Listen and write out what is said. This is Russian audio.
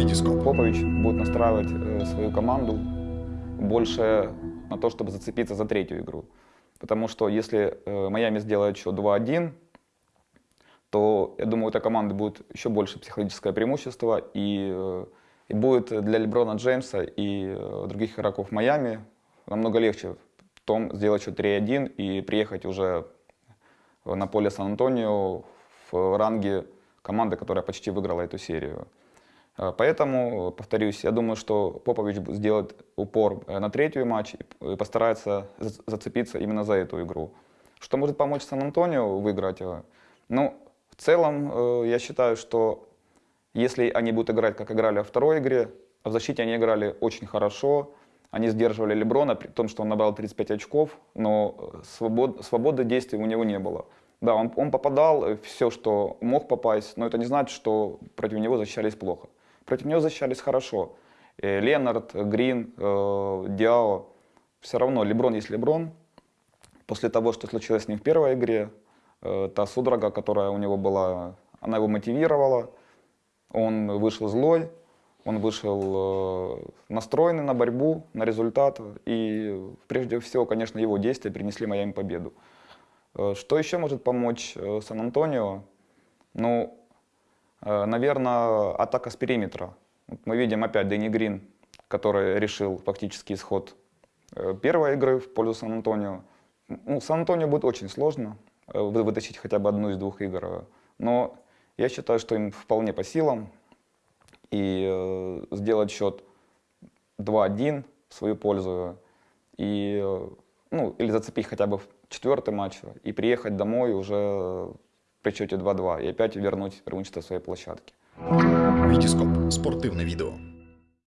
Витископ. Попович будет настраивать э, свою команду больше на то, чтобы зацепиться за третью игру. Потому что если э, Майами сделает еще 2-1, то, я думаю, у этой команды будет еще больше психологическое преимущество, и, э, и будет для Леброна Джеймса и других игроков Майами намного легче в том сделать еще 3-1 и приехать уже на поле Сан-Антонио в ранге команды, которая почти выиграла эту серию. Э, Поэтому, повторюсь, я думаю, что Попович сделает упор э, на третью матч и постарается за- зацепиться именно за эту игру. Что может помочь Сан-Антонио выиграть? э, Ну, в целом, э, я считаю, что если они будут играть, как играли во второй игре, в защите они играли очень хорошо, они сдерживали Леброна, при том, что он набрал 35 очков, но э, свобод, свободы действий у него не было. Да, он, он попадал все, что мог попасть, но это не значит, что против него защищались плохо. Против него защищались хорошо. Э, Ленард, Грин, э, Диао. Все равно Леброн есть Леброн. После того, что случилось с ним в первой игре, э, та судорога, которая у него была, она его мотивировала. Он вышел злой, он вышел э, настроенный на борьбу, на результат. И прежде всего, конечно, его действия принесли Майами победу. Э, Что еще может помочь э, Сан-Антонио? Ну, наверное, атака с периметра. Мы видим опять Дэнни Грин, который решил фактически исход э, первой игры в пользу Сан-Антонио. Ну, Сан-Антонио будет очень сложно э, вы- вытащить хотя бы одну из двух игр. э, Но я считаю, что им вполне по силам. И э, сделать счет 2-1 в свою пользу. И, э, ну, или зацепить хотя бы четвертый матч и приехать домой уже при счете 2-2 и опять вернуть преимущество своей площадки. Витископ. Спортивне відео.